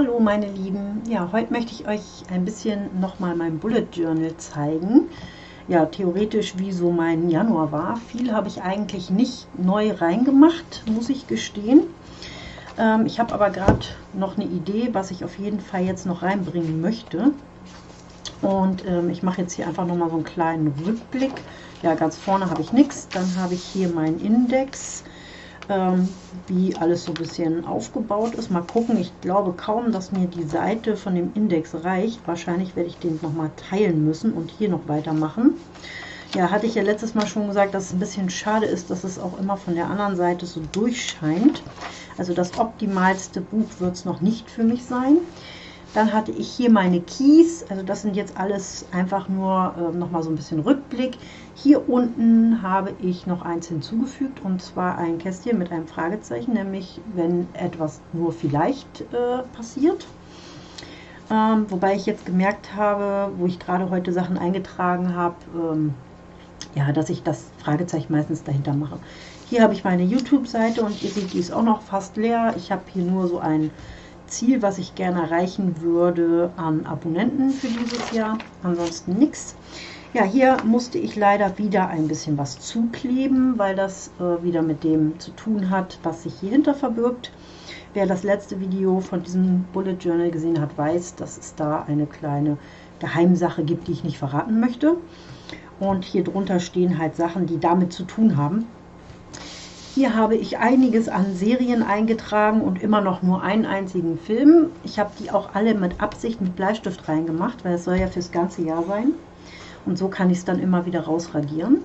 Hallo meine Lieben, ja heute möchte ich euch ein bisschen nochmal mein Bullet Journal zeigen. Ja theoretisch wie so mein Januar war. Viel habe ich eigentlich nicht neu reingemacht, muss ich gestehen. Ähm, ich habe aber gerade noch eine Idee, was ich auf jeden Fall jetzt noch reinbringen möchte. Und ähm, ich mache jetzt hier einfach nochmal so einen kleinen Rückblick. Ja ganz vorne habe ich nichts, dann habe ich hier meinen Index ähm, wie alles so ein bisschen aufgebaut ist. Mal gucken, ich glaube kaum, dass mir die Seite von dem Index reicht. Wahrscheinlich werde ich den nochmal teilen müssen und hier noch weitermachen. Ja, hatte ich ja letztes Mal schon gesagt, dass es ein bisschen schade ist, dass es auch immer von der anderen Seite so durchscheint. Also das optimalste Buch wird es noch nicht für mich sein. Dann hatte ich hier meine Keys, also das sind jetzt alles einfach nur äh, nochmal so ein bisschen Rückblick. Hier unten habe ich noch eins hinzugefügt und zwar ein Kästchen mit einem Fragezeichen, nämlich wenn etwas nur vielleicht äh, passiert. Ähm, wobei ich jetzt gemerkt habe, wo ich gerade heute Sachen eingetragen habe, ähm, ja, dass ich das Fragezeichen meistens dahinter mache. Hier habe ich meine YouTube-Seite und ihr seht, die ist auch noch fast leer. Ich habe hier nur so ein Ziel, was ich gerne erreichen würde an Abonnenten für dieses Jahr. Ansonsten nichts. Ja, hier musste ich leider wieder ein bisschen was zukleben, weil das äh, wieder mit dem zu tun hat, was sich hier hinter verbirgt. Wer das letzte Video von diesem Bullet Journal gesehen hat, weiß, dass es da eine kleine Geheimsache gibt, die ich nicht verraten möchte. Und hier drunter stehen halt Sachen, die damit zu tun haben. Hier habe ich einiges an Serien eingetragen und immer noch nur einen einzigen Film. Ich habe die auch alle mit Absicht mit Bleistift reingemacht, weil es soll ja fürs ganze Jahr sein. Und so kann ich es dann immer wieder rausradieren.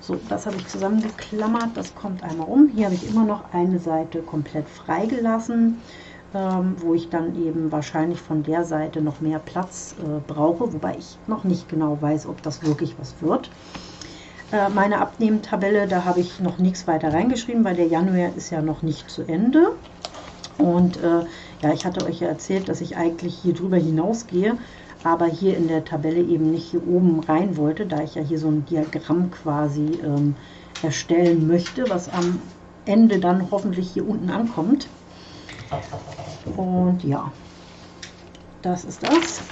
So, das habe ich zusammengeklammert, das kommt einmal um. Hier habe ich immer noch eine Seite komplett freigelassen, ähm, wo ich dann eben wahrscheinlich von der Seite noch mehr Platz äh, brauche, wobei ich noch nicht genau weiß, ob das wirklich was wird. Äh, meine Abnehmtabelle, da habe ich noch nichts weiter reingeschrieben, weil der Januar ist ja noch nicht zu Ende. Und äh, ja, ich hatte euch ja erzählt, dass ich eigentlich hier drüber hinausgehe, aber hier in der Tabelle eben nicht hier oben rein wollte, da ich ja hier so ein Diagramm quasi ähm, erstellen möchte, was am Ende dann hoffentlich hier unten ankommt. Und ja, das ist das.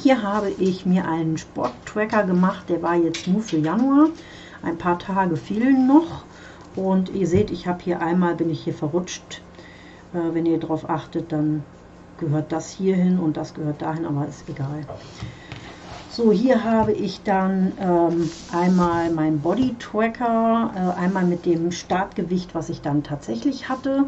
Hier habe ich mir einen Sporttracker gemacht, der war jetzt nur für Januar. Ein paar Tage fehlen noch und ihr seht, ich habe hier einmal, bin ich hier verrutscht. Äh, wenn ihr darauf achtet, dann gehört das hier hin und das gehört dahin, aber ist egal. So, hier habe ich dann ähm, einmal mein Body Tracker, äh, einmal mit dem Startgewicht, was ich dann tatsächlich hatte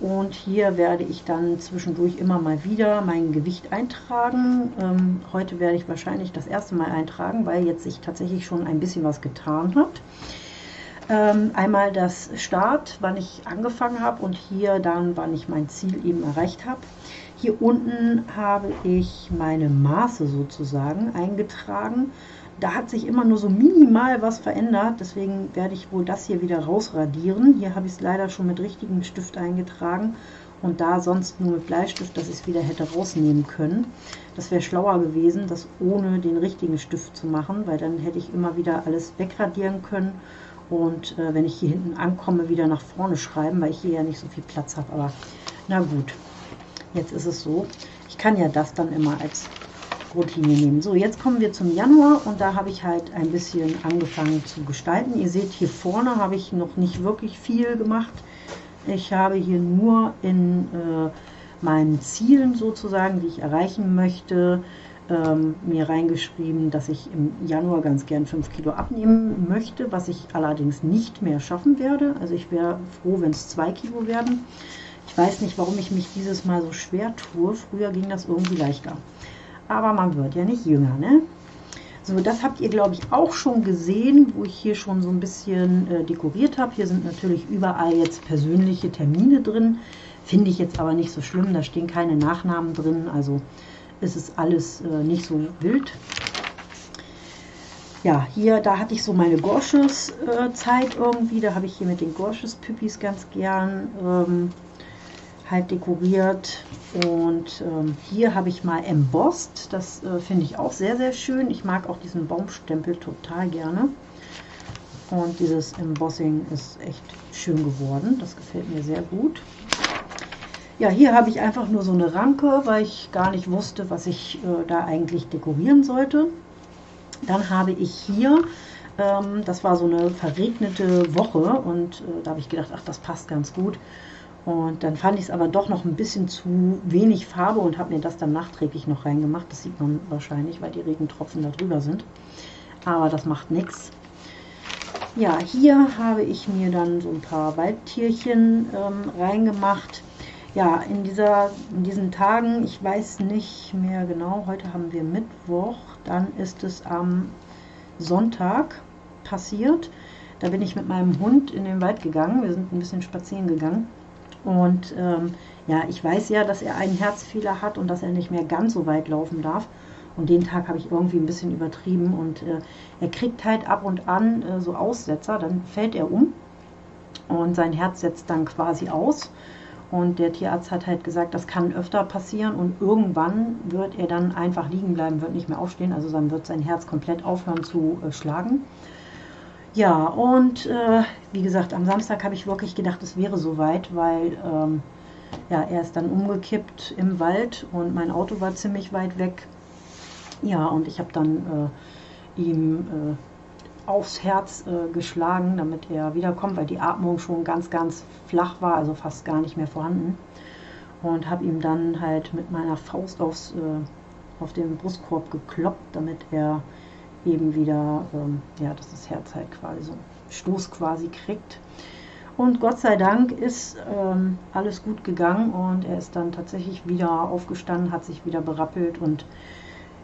und hier werde ich dann zwischendurch immer mal wieder mein Gewicht eintragen. Ähm, heute werde ich wahrscheinlich das erste Mal eintragen, weil jetzt sich tatsächlich schon ein bisschen was getan hat. Ähm, einmal das Start, wann ich angefangen habe und hier dann, wann ich mein Ziel eben erreicht habe. Hier unten habe ich meine Maße sozusagen eingetragen da hat sich immer nur so minimal was verändert. Deswegen werde ich wohl das hier wieder rausradieren. Hier habe ich es leider schon mit richtigem Stift eingetragen. Und da sonst nur mit Bleistift, dass ich es wieder hätte rausnehmen können. Das wäre schlauer gewesen, das ohne den richtigen Stift zu machen, weil dann hätte ich immer wieder alles wegradieren können. Und äh, wenn ich hier hinten ankomme, wieder nach vorne schreiben, weil ich hier ja nicht so viel Platz habe. Aber na gut, jetzt ist es so. Ich kann ja das dann immer als Routine nehmen. So, jetzt kommen wir zum Januar und da habe ich halt ein bisschen angefangen zu gestalten. Ihr seht, hier vorne habe ich noch nicht wirklich viel gemacht. Ich habe hier nur in äh, meinen Zielen sozusagen, die ich erreichen möchte, ähm, mir reingeschrieben, dass ich im Januar ganz gern 5 Kilo abnehmen möchte, was ich allerdings nicht mehr schaffen werde. Also ich wäre froh, wenn es 2 Kilo werden. Ich weiß nicht, warum ich mich dieses Mal so schwer tue. Früher ging das irgendwie leichter aber man wird ja nicht jünger, ne? So, das habt ihr, glaube ich, auch schon gesehen, wo ich hier schon so ein bisschen äh, dekoriert habe. Hier sind natürlich überall jetzt persönliche Termine drin. Finde ich jetzt aber nicht so schlimm, da stehen keine Nachnamen drin, also ist es alles äh, nicht so wild. Ja, hier, da hatte ich so meine Gorsches-Zeit äh, irgendwie. Da habe ich hier mit den Gorsches-Püppis ganz gern ähm, halt dekoriert. Und ähm, hier habe ich mal embossed. Das äh, finde ich auch sehr, sehr schön. Ich mag auch diesen Baumstempel total gerne. Und dieses Embossing ist echt schön geworden. Das gefällt mir sehr gut. Ja, hier habe ich einfach nur so eine Ranke, weil ich gar nicht wusste, was ich äh, da eigentlich dekorieren sollte. Dann habe ich hier, ähm, das war so eine verregnete Woche und äh, da habe ich gedacht, ach, das passt ganz gut. Und dann fand ich es aber doch noch ein bisschen zu wenig Farbe und habe mir das dann nachträglich noch reingemacht. Das sieht man wahrscheinlich, weil die Regentropfen da drüber sind. Aber das macht nichts. Ja, hier habe ich mir dann so ein paar Waldtierchen ähm, reingemacht ja, in, dieser, in diesen Tagen, ich weiß nicht mehr genau, heute haben wir Mittwoch, dann ist es am Sonntag passiert. Da bin ich mit meinem Hund in den Wald gegangen, wir sind ein bisschen spazieren gegangen. Und ähm, ja, ich weiß ja, dass er einen Herzfehler hat und dass er nicht mehr ganz so weit laufen darf. Und den Tag habe ich irgendwie ein bisschen übertrieben und äh, er kriegt halt ab und an äh, so Aussetzer, dann fällt er um und sein Herz setzt dann quasi aus. Und der Tierarzt hat halt gesagt, das kann öfter passieren und irgendwann wird er dann einfach liegen bleiben, wird nicht mehr aufstehen. Also dann wird sein Herz komplett aufhören zu äh, schlagen. Ja, und äh, wie gesagt, am Samstag habe ich wirklich gedacht, es wäre soweit, weil ähm, ja, er ist dann umgekippt im Wald und mein Auto war ziemlich weit weg. Ja, und ich habe dann äh, ihm äh, aufs Herz äh, geschlagen, damit er wiederkommt, weil die Atmung schon ganz, ganz flach war, also fast gar nicht mehr vorhanden. Und habe ihm dann halt mit meiner Faust aufs, äh, auf den Brustkorb gekloppt, damit er eben wieder, ähm, ja, dass das Herz halt quasi so einen Stoß quasi kriegt. Und Gott sei Dank ist ähm, alles gut gegangen und er ist dann tatsächlich wieder aufgestanden, hat sich wieder berappelt und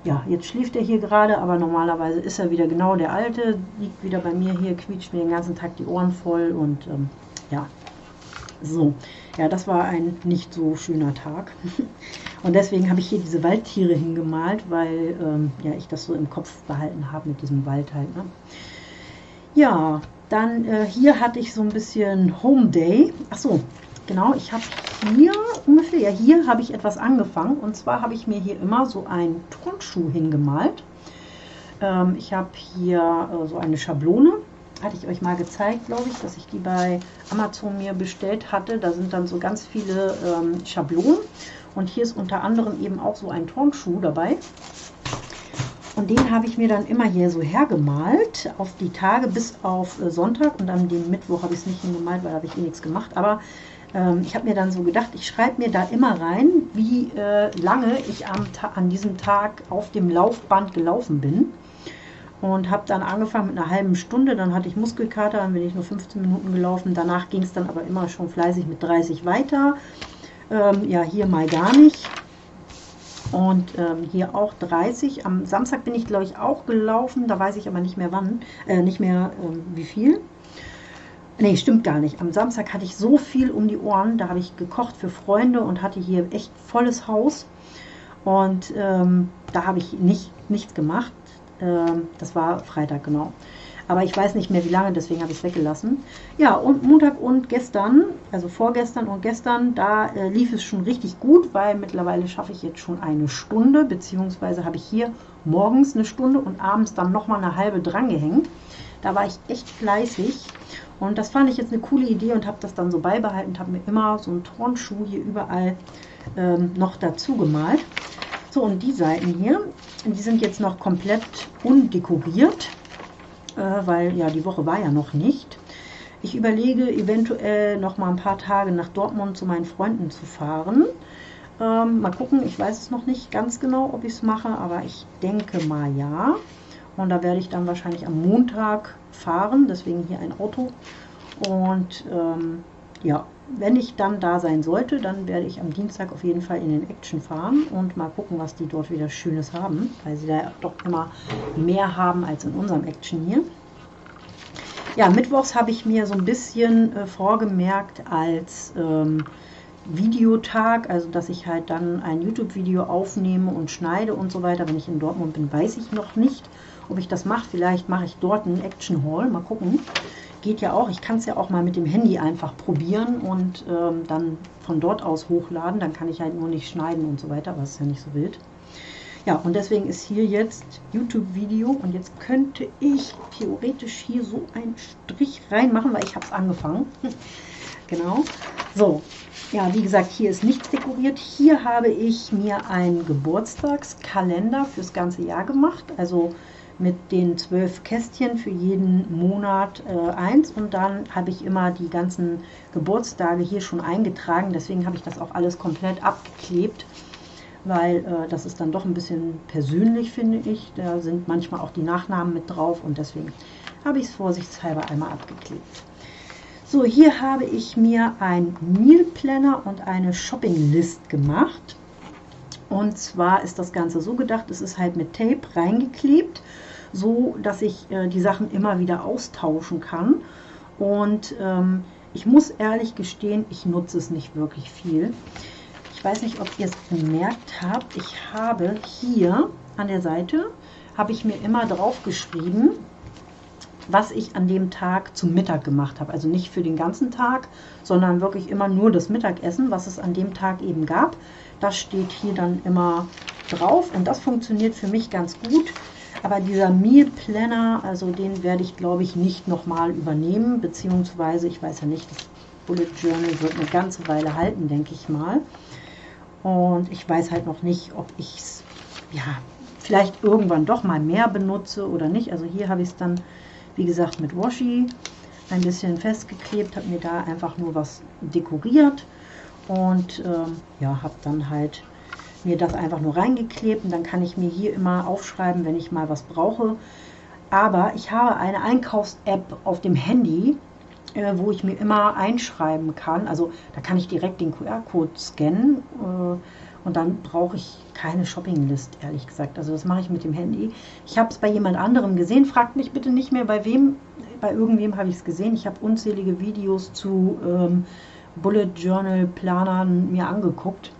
ja, jetzt schläft er hier gerade, aber normalerweise ist er wieder genau der Alte, liegt wieder bei mir hier, quietscht mir den ganzen Tag die Ohren voll und ähm, ja, so. Ja, das war ein nicht so schöner Tag. und deswegen habe ich hier diese Waldtiere hingemalt, weil ähm, ja, ich das so im Kopf behalten habe mit diesem Wald halt. Ne? Ja, dann äh, hier hatte ich so ein bisschen Home Day. Ach so, genau, ich habe hier ungefähr, ja hier habe ich etwas angefangen und zwar habe ich mir hier immer so einen Turnschuh hingemalt. Ähm, ich habe hier äh, so eine Schablone, hatte ich euch mal gezeigt, glaube ich, dass ich die bei Amazon mir bestellt hatte. Da sind dann so ganz viele ähm, Schablonen und hier ist unter anderem eben auch so ein Turnschuh dabei. Und den habe ich mir dann immer hier so hergemalt auf die Tage bis auf äh, Sonntag und an dem Mittwoch habe ich es nicht hingemalt, weil da habe ich eh nichts gemacht. Aber ähm, ich habe mir dann so gedacht, ich schreibe mir da immer rein, wie äh, lange ich am an diesem Tag auf dem Laufband gelaufen bin. Und habe dann angefangen mit einer halben Stunde, dann hatte ich Muskelkater, dann bin ich nur 15 Minuten gelaufen. Danach ging es dann aber immer schon fleißig mit 30 weiter. Ähm, ja, hier mal gar nicht. Und ähm, hier auch 30. Am Samstag bin ich, glaube ich, auch gelaufen. Da weiß ich aber nicht mehr wann, äh, nicht mehr ähm, wie viel. Nee, stimmt gar nicht. Am Samstag hatte ich so viel um die Ohren. Da habe ich gekocht für Freunde und hatte hier echt volles Haus. Und ähm, da habe ich nicht, nichts gemacht. Ähm, das war Freitag, genau. Aber ich weiß nicht mehr wie lange, deswegen habe ich es weggelassen. Ja, und Montag und gestern, also vorgestern und gestern, da äh, lief es schon richtig gut, weil mittlerweile schaffe ich jetzt schon eine Stunde, beziehungsweise habe ich hier morgens eine Stunde und abends dann nochmal eine halbe dran gehängt. Da war ich echt fleißig und das fand ich jetzt eine coole Idee und habe das dann so beibehalten, habe mir immer so einen Turnschuh hier überall ähm, noch dazu gemalt. So, und die Seiten hier, die sind jetzt noch komplett undekoriert, äh, weil ja, die Woche war ja noch nicht. Ich überlege eventuell noch mal ein paar Tage nach Dortmund zu meinen Freunden zu fahren. Ähm, mal gucken, ich weiß es noch nicht ganz genau, ob ich es mache, aber ich denke mal ja. Und da werde ich dann wahrscheinlich am Montag fahren, deswegen hier ein Auto. Und ähm, ja, wenn ich dann da sein sollte, dann werde ich am Dienstag auf jeden Fall in den Action fahren und mal gucken, was die dort wieder Schönes haben, weil sie da doch immer mehr haben als in unserem Action hier. Ja, mittwochs habe ich mir so ein bisschen äh, vorgemerkt als ähm, Videotag, also dass ich halt dann ein YouTube-Video aufnehme und schneide und so weiter. Wenn ich in Dortmund bin, weiß ich noch nicht ob ich das mache. Vielleicht mache ich dort einen Action Haul. Mal gucken. Geht ja auch. Ich kann es ja auch mal mit dem Handy einfach probieren und ähm, dann von dort aus hochladen. Dann kann ich halt nur nicht schneiden und so weiter, es ist ja nicht so wild. Ja, und deswegen ist hier jetzt YouTube-Video und jetzt könnte ich theoretisch hier so einen Strich reinmachen, weil ich habe es angefangen. genau. So, Ja, wie gesagt, hier ist nichts dekoriert. Hier habe ich mir einen Geburtstagskalender fürs ganze Jahr gemacht. Also mit den zwölf Kästchen für jeden Monat äh, eins und dann habe ich immer die ganzen Geburtstage hier schon eingetragen. Deswegen habe ich das auch alles komplett abgeklebt, weil äh, das ist dann doch ein bisschen persönlich, finde ich. Da sind manchmal auch die Nachnamen mit drauf und deswegen habe ich es vorsichtshalber einmal abgeklebt. So, hier habe ich mir ein Meal Planner und eine Shopping List gemacht. Und zwar ist das Ganze so gedacht, es ist halt mit Tape reingeklebt, so dass ich äh, die Sachen immer wieder austauschen kann. Und ähm, ich muss ehrlich gestehen, ich nutze es nicht wirklich viel. Ich weiß nicht, ob ihr es bemerkt habt. Ich habe hier an der Seite, habe ich mir immer drauf geschrieben, was ich an dem Tag zum Mittag gemacht habe. Also nicht für den ganzen Tag, sondern wirklich immer nur das Mittagessen, was es an dem Tag eben gab. Das steht hier dann immer drauf und das funktioniert für mich ganz gut. Aber dieser Meal Planner, also den werde ich glaube ich nicht nochmal übernehmen, beziehungsweise ich weiß ja nicht, das Bullet Journal wird eine ganze Weile halten, denke ich mal. Und ich weiß halt noch nicht, ob ich es ja, vielleicht irgendwann doch mal mehr benutze oder nicht. Also hier habe ich es dann wie gesagt mit Washi ein bisschen festgeklebt, habe mir da einfach nur was dekoriert und ähm, ja, habe dann halt mir das einfach nur reingeklebt und dann kann ich mir hier immer aufschreiben, wenn ich mal was brauche. Aber ich habe eine Einkaufs-App auf dem Handy, äh, wo ich mir immer einschreiben kann. Also da kann ich direkt den QR-Code scannen äh, und dann brauche ich keine Shopping-List, ehrlich gesagt. Also das mache ich mit dem Handy. Ich habe es bei jemand anderem gesehen. Fragt mich bitte nicht mehr, bei wem. Bei irgendwem habe ich es gesehen. Ich habe unzählige Videos zu ähm, Bullet Journal Planern mir angeguckt,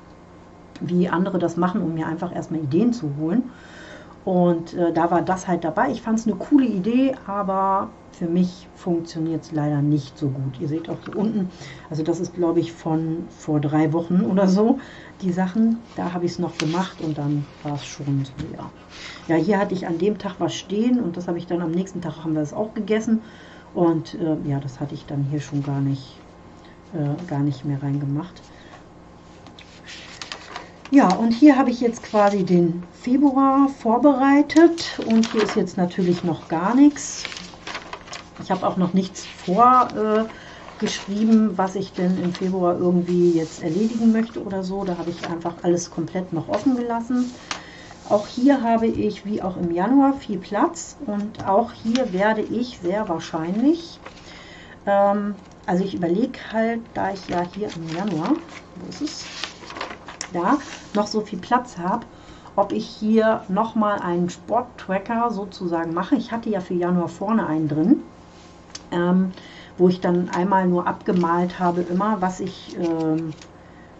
wie andere das machen, um mir einfach erstmal Ideen zu holen. Und äh, da war das halt dabei. Ich fand es eine coole Idee, aber für mich funktioniert es leider nicht so gut. Ihr seht auch hier unten, also das ist glaube ich von vor drei Wochen oder so, die Sachen. Da habe ich es noch gemacht und dann war es schon so, ja. Ja, hier hatte ich an dem Tag was stehen und das habe ich dann am nächsten Tag haben wir es auch gegessen. Und äh, ja, das hatte ich dann hier schon gar nicht, äh, gar nicht mehr reingemacht. Ja, und hier habe ich jetzt quasi den Februar vorbereitet und hier ist jetzt natürlich noch gar nichts. Ich habe auch noch nichts vorgeschrieben, äh, was ich denn im Februar irgendwie jetzt erledigen möchte oder so. Da habe ich einfach alles komplett noch offen gelassen. Auch hier habe ich, wie auch im Januar, viel Platz und auch hier werde ich sehr wahrscheinlich, ähm, also ich überlege halt, da ich ja hier im Januar, wo ist es, da noch so viel Platz habe, ob ich hier nochmal einen Sporttracker sozusagen mache. Ich hatte ja für Januar vorne einen drin ähm, wo ich dann einmal nur abgemalt habe, immer was ich ähm,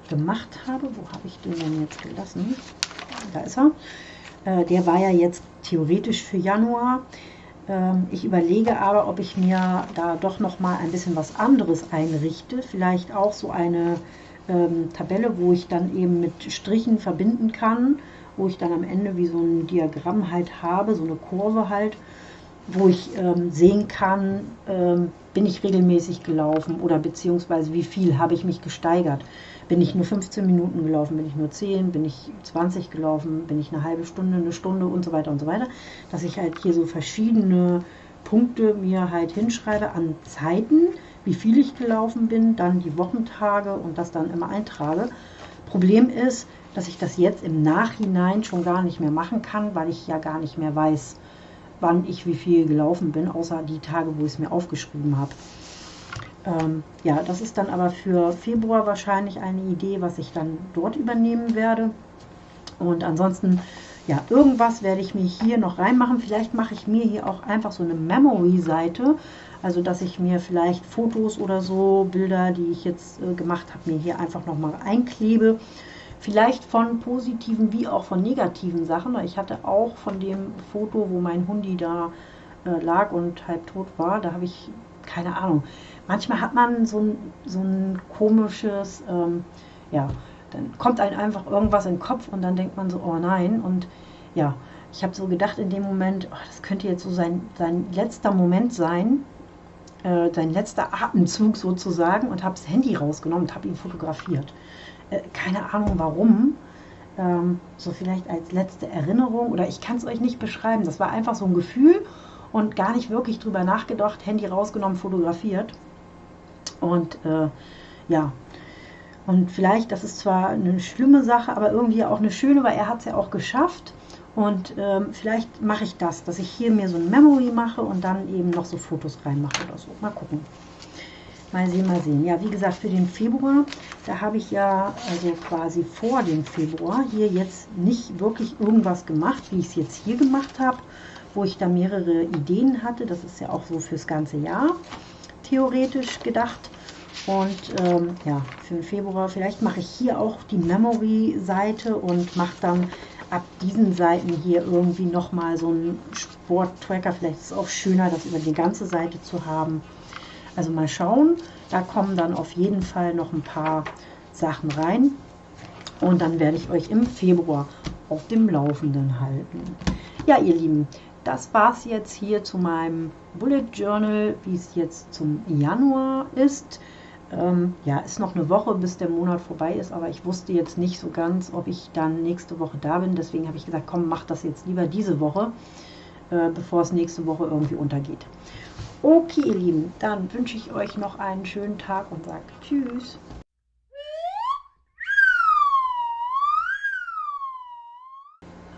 gemacht habe. Wo habe ich den denn jetzt gelassen? Da ist er. Äh, der war ja jetzt theoretisch für Januar. Ähm, ich überlege aber, ob ich mir da doch noch mal ein bisschen was anderes einrichte. Vielleicht auch so eine ähm, Tabelle, wo ich dann eben mit Strichen verbinden kann, wo ich dann am Ende wie so ein Diagramm halt habe, so eine Kurve halt wo ich ähm, sehen kann, ähm, bin ich regelmäßig gelaufen oder beziehungsweise wie viel habe ich mich gesteigert. Bin ich nur 15 Minuten gelaufen, bin ich nur 10, bin ich 20 gelaufen, bin ich eine halbe Stunde, eine Stunde und so weiter und so weiter. Dass ich halt hier so verschiedene Punkte mir halt hinschreibe an Zeiten, wie viel ich gelaufen bin, dann die Wochentage und das dann immer eintrage. Problem ist, dass ich das jetzt im Nachhinein schon gar nicht mehr machen kann, weil ich ja gar nicht mehr weiß, wann ich wie viel gelaufen bin, außer die Tage, wo ich es mir aufgeschrieben habe. Ähm, ja, das ist dann aber für Februar wahrscheinlich eine Idee, was ich dann dort übernehmen werde. Und ansonsten, ja, irgendwas werde ich mir hier noch reinmachen. Vielleicht mache ich mir hier auch einfach so eine Memory-Seite. Also, dass ich mir vielleicht Fotos oder so, Bilder, die ich jetzt äh, gemacht habe, mir hier einfach nochmal einklebe Vielleicht von positiven wie auch von negativen Sachen. Ich hatte auch von dem Foto, wo mein Hundi da äh, lag und halb tot war, da habe ich keine Ahnung. Manchmal hat man so ein, so ein komisches, ähm, ja, dann kommt einem einfach irgendwas in den Kopf und dann denkt man so, oh nein. Und ja, ich habe so gedacht in dem Moment, oh, das könnte jetzt so sein, sein letzter Moment sein, äh, sein letzter Atemzug sozusagen und habe das Handy rausgenommen und habe ihn fotografiert. Äh, keine Ahnung warum. Ähm, so vielleicht als letzte Erinnerung oder ich kann es euch nicht beschreiben. Das war einfach so ein Gefühl und gar nicht wirklich drüber nachgedacht. Handy rausgenommen, fotografiert. Und äh, ja, und vielleicht, das ist zwar eine schlimme Sache, aber irgendwie auch eine schöne, weil er hat es ja auch geschafft. Und ähm, vielleicht mache ich das, dass ich hier mir so ein Memory mache und dann eben noch so Fotos reinmache oder so. Mal gucken. Mal sehen, mal sehen. Ja, wie gesagt, für den Februar, da habe ich ja also quasi vor dem Februar hier jetzt nicht wirklich irgendwas gemacht, wie ich es jetzt hier gemacht habe, wo ich da mehrere Ideen hatte. Das ist ja auch so fürs ganze Jahr theoretisch gedacht. Und ähm, ja, für den Februar, vielleicht mache ich hier auch die Memory-Seite und mache dann ab diesen Seiten hier irgendwie nochmal so einen Sport-Tracker. Vielleicht ist es auch schöner, das über die ganze Seite zu haben. Also mal schauen. Da kommen dann auf jeden Fall noch ein paar Sachen rein. Und dann werde ich euch im Februar auf dem Laufenden halten. Ja, ihr Lieben, das war es jetzt hier zu meinem Bullet Journal, wie es jetzt zum Januar ist. Ähm, ja, ist noch eine Woche, bis der Monat vorbei ist, aber ich wusste jetzt nicht so ganz, ob ich dann nächste Woche da bin. Deswegen habe ich gesagt, komm, mach das jetzt lieber diese Woche, äh, bevor es nächste Woche irgendwie untergeht. Okay, ihr Lieben, dann wünsche ich euch noch einen schönen Tag und sage Tschüss.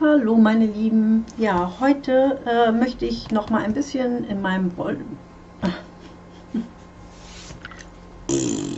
Hallo meine Lieben, ja, heute äh, möchte ich noch mal ein bisschen in meinem Bol